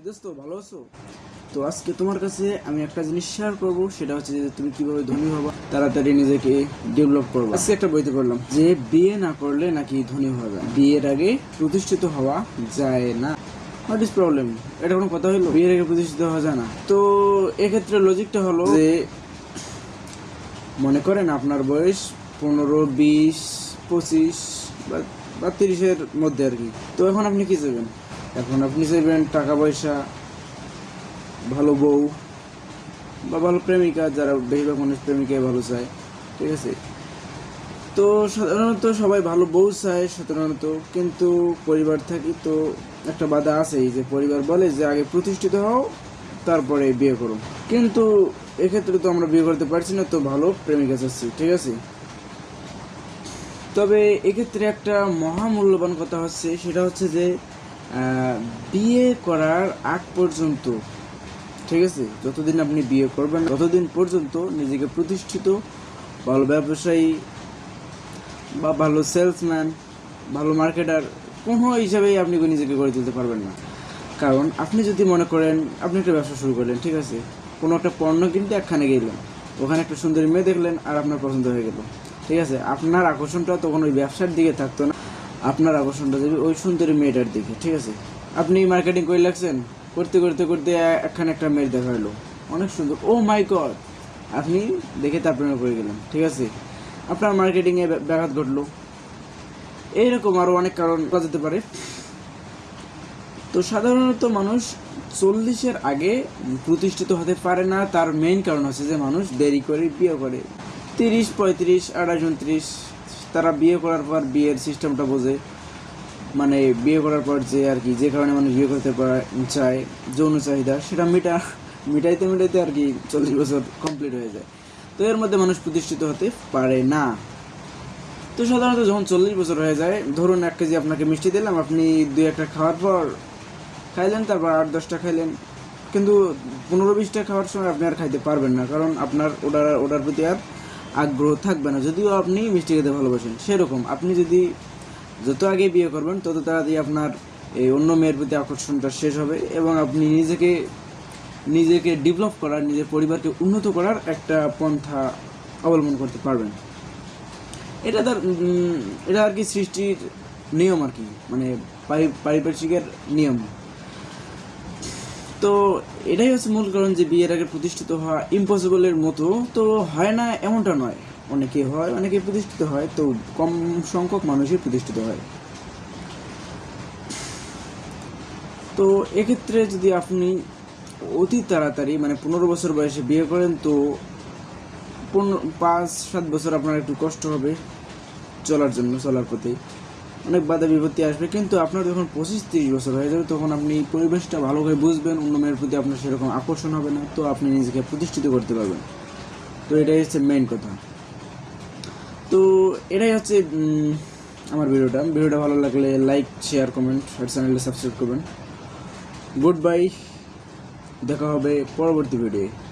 কি দোস্ত, ভালো আছো? তো আজকে তোমার কাছে আমি একটা জিনিস শেয়ার করব, সেটা হচ্ছে যে তুমি কীভাবে ধনী হবা, তাড়াতাড়ি নিজেকে ডেভেলপ করবে। আজকে একটা বইতে পড়লাম যে বিয়ে না করলে নাকি ধনী যায়। বিয়ের আগে প্রতিষ্ঠিত হওয়া যায় না। হোয়াট ইজ প্রবলেম এটা কোনো কথা হলো বিয়ের আগে প্রতিষ্ঠিত হওয়া যায় না। তো এক্ষেত্রে লজিকটা হলো যে, মনে করেন আপনার বয়স পনেরো, বিশ, পঁচিশ বা তিরিশের মধ্যে আর কি। তো এখন আপনি কি চাইবেন? এখন আপনি চাইবেন টাকা পয়সা, ভালো বউ বা ভালো প্রেমিকা, যারা বেশিরভাগ মানুষ প্রেমিকাই ভালো চায়, ঠিক আছে? তো সাধারণত সবাই ভালো বউ চায় সাধারণত, কিন্তু পরিবার থাকি তো একটা বাধা আছেই যে পরিবার বলে যে আগে প্রতিষ্ঠিত হও, তারপরে বিয়ে করো। কিন্তু এক্ষেত্রে তো আমরা বিয়ে করতে পারছি না, তো ভালো প্রেমিকা চাচ্ছি, ঠিক আছে? তবে এক্ষেত্রে একটা মহামূল্যবান কথা হচ্ছে, সেটা হচ্ছে যে বিয়ে করার আগ পর্যন্ত, ঠিক আছে? যতদিন আপনি বিয়ে করবেন, ততদিন পর্যন্ত নিজেকে প্রতিষ্ঠিত, ভালো ব্যবসায়ী বা ভালো সেলসম্যান ভালো মার্কেটার কোনো হিসাবেই আপনি নিজেকে গড়ে তুলতে পারবেন না। কারণ আপনি যদি মনে করেন, আপনি একটা ব্যবসা শুরু করলেন, ঠিক আছে? কোনো একটা পণ্য কিনতে একখানে গেলেন, ওখানে একটা সুন্দরী মেয়ে দেখলেন আর আপনার পছন্দ হয়ে গেল, ঠিক আছে? আপনার আকর্ষণটা তখন ওই ব্যবসার দিকে থাকতো না। আপনার আকর্ষণটা যাবে ওই সুন্দরী মেয়েটার দিকে, ঠিক আছে? আপনি মার্কেটিং করে লাগছেন, করতে করতে করতে একখানে একটা মেয়ে দেখা হলো। অনেক সুন্দর। ও মাই গড আপনি দেখে তার প্রেমে পড়ে গেলেন, ঠিক আছে? আপনার মার্কেটিংয়ে ব্যাঘাত ঘটলো। এইরকম আরও অনেক কারণ করা যেতে পারে। তো সাধারণত মানুষ চল্লিশের আগে প্রতিষ্ঠিত হতে পারে না। তার মেইন কারণ হচ্ছে যে মানুষ দেরি করে বিয়ে করে। তিরিশ, পঁয়ত্রিশ আঠাশ উনত্রিশ তারা বিয়ে করার পর বিয়ের সিস্টেমটা বোঝে। মানে বিয়ে করার পর যে আর কি, যে কারণে মানুষ বিয়ে করতে চায়, যৌন চাহিদা, সেটা মিটা, মিটাইতে মিটাইতে আর কি চল্লিশ বছর কমপ্লিট হয়ে যায়। তো এর মধ্যে মানুষ প্রতিষ্ঠিত হতে পারে না। তো সাধারণত যখন চল্লিশ বছর হয়ে যায়, ধরুন এক কেজি আপনাকে মিষ্টি দিলাম, আপনি দুই একটা খাওয়ার পর খাইলেন, তারপর আট দশটা খাইলেন। কিন্তু পনেরো বিশটা খাওয়ার সময় আপনি আর খাইতে পারবেন না, কারণ আপনার ওটার ওটার প্রতি আর আগ্রহ থাকবে না, যদিও আপনি মিষ্টি খেতে ভালোবাসেন, সেরকম। আপনি যদি যত আগে বিয়ে করবেন, তত তাড়াতাড়ি আপনার এই অন্য মেয়ের প্রতি আকর্ষণটা শেষ হবে এবং আপনি নিজেকে নিজেকে ডেভেলপ করার, নিজের পরিবারকে উন্নত করার একটা পন্থা অবলম্বন করতে পারবেন। এটা তার এটা আর কি সৃষ্টির নিয়ম আর কি মানে পারি- পারিপার্শ্বিকের নিয়ম। তো এটাই হচ্ছে মূল কারণ যে বিয়ের আগে প্রতিষ্ঠিত হওয়া ইম্পসিবলের মতো। তো হয় না এমনটা নয়। অনেকে হয়, অনেকে প্রতিষ্ঠিত হয়। তো কম সংখ্যক মানুষই প্রতিষ্ঠিত হয়। তো এক্ষেত্রে যদি আপনি অতি তাড়াতাড়ি মানে পনেরো বছর বয়সে বিয়ে করেন, তো পনেরো, পাঁচ, সাত বছর আপনার একটু কষ্ট হবে চলার জন্য, চলার প্রতি অনেক বাধা বিপত্তি আসবে। কিন্তু আপনার যখন পঁচিশ তিরিশ বছর হয়ে যাবে, তখন আপনি পরিবেশটা ভালো করে বুঝবেন, অন্য মেয়ের প্রতি আপনার সেরকম আকর্ষণ হবে না, তো আপনি নিজেকে প্রতিষ্ঠিত করতে পারবেন। তো এটাই হচ্ছে মেইন কথা। তো এটাই হচ্ছে আমার ভিডিওটা। ভিডিওটা ভালো লাগলে লাইক শেয়ার কমেন্ট আর চ্যানেলটা সাবস্ক্রাইব করবেন। গুড বাই দেখা হবে পরবর্তী ভিডিও